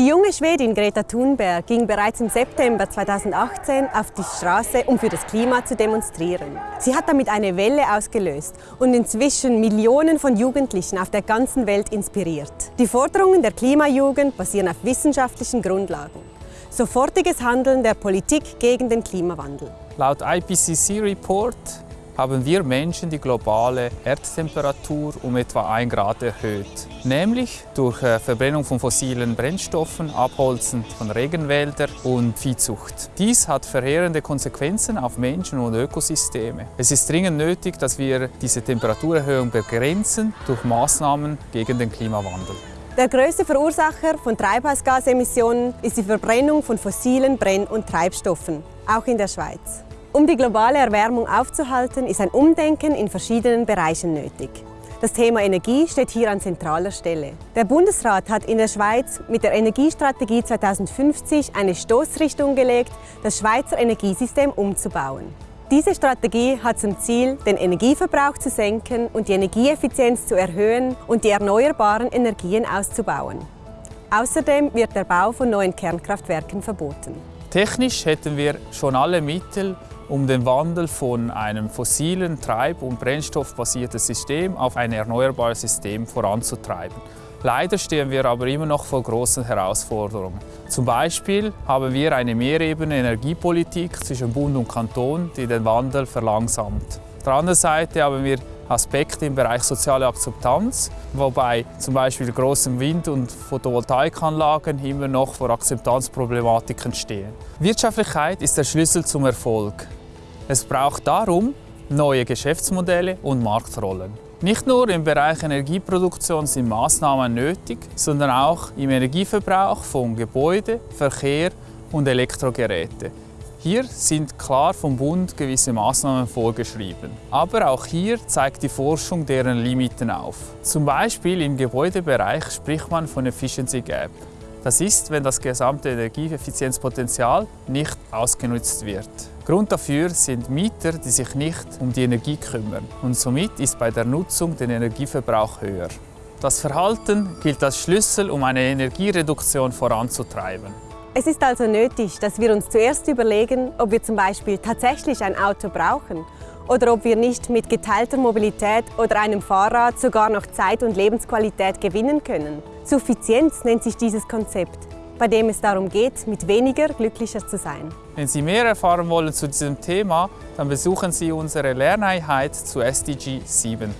Die junge Schwedin Greta Thunberg ging bereits im September 2018 auf die Straße, um für das Klima zu demonstrieren. Sie hat damit eine Welle ausgelöst und inzwischen Millionen von Jugendlichen auf der ganzen Welt inspiriert. Die Forderungen der Klimajugend basieren auf wissenschaftlichen Grundlagen. Sofortiges Handeln der Politik gegen den Klimawandel. Laut IPCC-Report haben wir Menschen die globale Erdtemperatur um etwa 1 Grad erhöht. Nämlich durch äh, Verbrennung von fossilen Brennstoffen, Abholzen von Regenwäldern und Viehzucht. Dies hat verheerende Konsequenzen auf Menschen und Ökosysteme. Es ist dringend nötig, dass wir diese Temperaturerhöhung begrenzen durch Maßnahmen gegen den Klimawandel. Der größte Verursacher von Treibhausgasemissionen ist die Verbrennung von fossilen Brenn- und Treibstoffen, auch in der Schweiz. Um die globale Erwärmung aufzuhalten, ist ein Umdenken in verschiedenen Bereichen nötig. Das Thema Energie steht hier an zentraler Stelle. Der Bundesrat hat in der Schweiz mit der Energiestrategie 2050 eine Stoßrichtung gelegt, das Schweizer Energiesystem umzubauen. Diese Strategie hat zum Ziel, den Energieverbrauch zu senken und die Energieeffizienz zu erhöhen und die erneuerbaren Energien auszubauen. Außerdem wird der Bau von neuen Kernkraftwerken verboten. Technisch hätten wir schon alle Mittel, um den Wandel von einem fossilen, treib- und brennstoffbasierten System auf ein erneuerbares System voranzutreiben. Leider stehen wir aber immer noch vor großen Herausforderungen. Zum Beispiel haben wir eine Mehrebene Energiepolitik zwischen Bund und Kanton, die den Wandel verlangsamt. Auf der anderen Seite haben wir Aspekte im Bereich soziale Akzeptanz, wobei zum Beispiel große Wind- und Photovoltaikanlagen immer noch vor Akzeptanzproblematiken stehen. Wirtschaftlichkeit ist der Schlüssel zum Erfolg. Es braucht darum neue Geschäftsmodelle und Marktrollen. Nicht nur im Bereich Energieproduktion sind Maßnahmen nötig, sondern auch im Energieverbrauch von Gebäude, Verkehr und Elektrogeräte. Hier sind klar vom Bund gewisse Maßnahmen vorgeschrieben. Aber auch hier zeigt die Forschung deren Limiten auf. Zum Beispiel im Gebäudebereich spricht man von Efficiency Gap. Das ist, wenn das gesamte Energieeffizienzpotenzial nicht ausgenutzt wird. Grund dafür sind Mieter, die sich nicht um die Energie kümmern und somit ist bei der Nutzung der Energieverbrauch höher. Das Verhalten gilt als Schlüssel, um eine Energiereduktion voranzutreiben. Es ist also nötig, dass wir uns zuerst überlegen, ob wir zum Beispiel tatsächlich ein Auto brauchen oder ob wir nicht mit geteilter Mobilität oder einem Fahrrad sogar noch Zeit und Lebensqualität gewinnen können. Suffizienz nennt sich dieses Konzept, bei dem es darum geht, mit weniger glücklicher zu sein. Wenn Sie mehr erfahren wollen zu diesem Thema, dann besuchen Sie unsere Lerneinheit zu SDG 7.